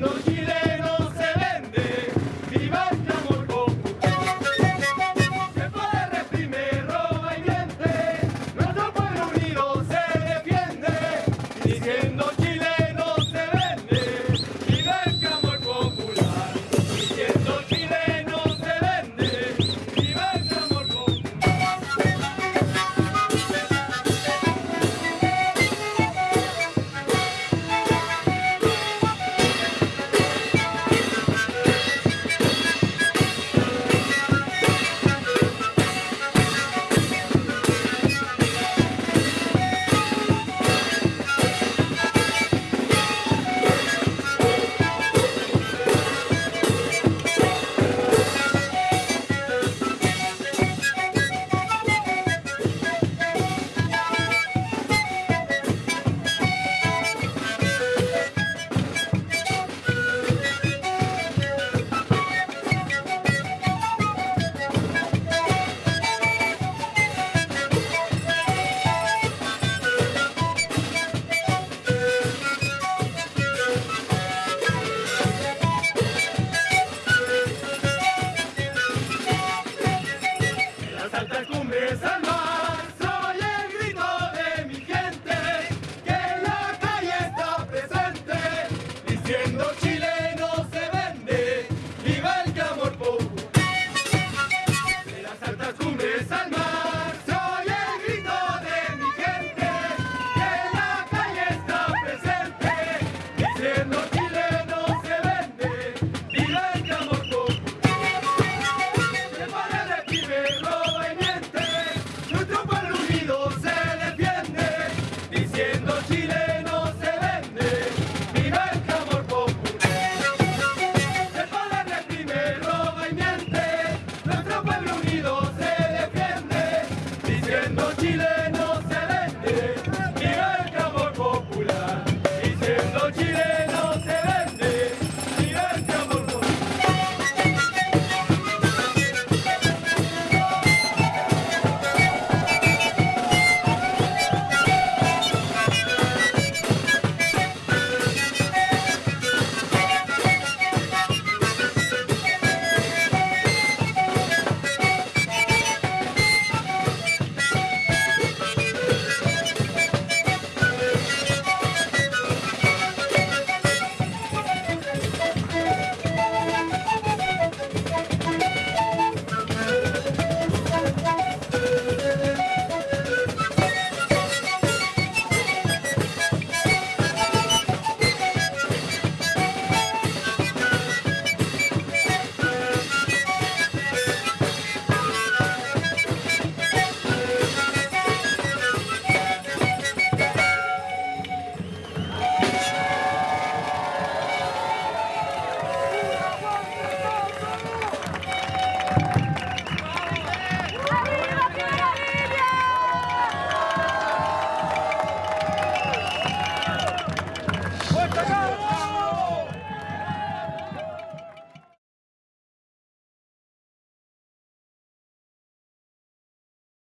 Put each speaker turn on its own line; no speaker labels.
Thank you. Go, go, go!